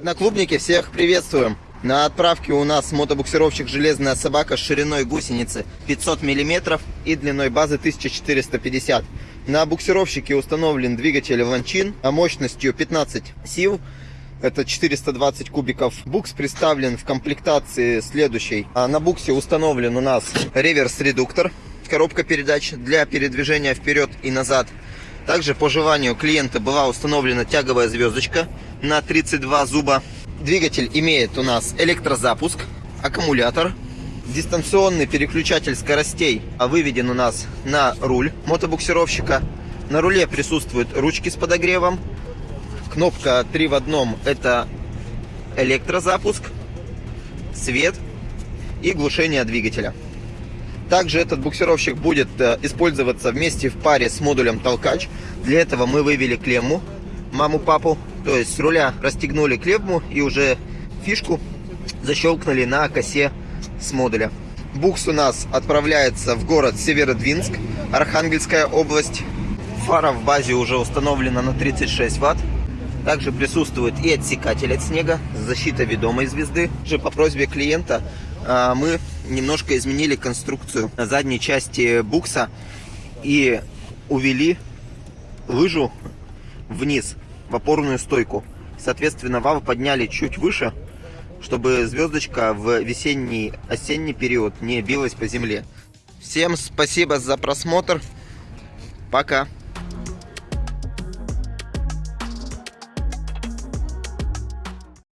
Одноклубники, всех приветствуем! На отправке у нас мотобуксировщик «Железная собака» с шириной гусеницы 500 мм и длиной базы 1450 На буксировщике установлен двигатель Ланчин мощностью 15 сил. Это 420 кубиков. Букс представлен в комплектации следующей. А На буксе установлен у нас реверс-редуктор, коробка передач для передвижения вперед и назад. Также по желанию клиента была установлена тяговая звездочка на 32 зуба. Двигатель имеет у нас электрозапуск, аккумулятор, дистанционный переключатель скоростей а выведен у нас на руль мотобуксировщика. На руле присутствуют ручки с подогревом. Кнопка 3 в одном это электрозапуск, свет и глушение двигателя. Также этот буксировщик будет э, использоваться вместе в паре с модулем толкач. Для этого мы вывели клемму маму-папу. То есть с руля расстегнули клемму и уже фишку защелкнули на косе с модуля. Букс у нас отправляется в город Северодвинск, Архангельская область. Фара в базе уже установлена на 36 ватт. Также присутствует и отсекатель от снега, защита ведомой звезды. Же по просьбе клиента мы немножко изменили конструкцию задней части букса и увели лыжу вниз в опорную стойку. Соответственно, вал подняли чуть выше, чтобы звездочка в весенний, осенний период не билась по земле. Всем спасибо за просмотр. Пока.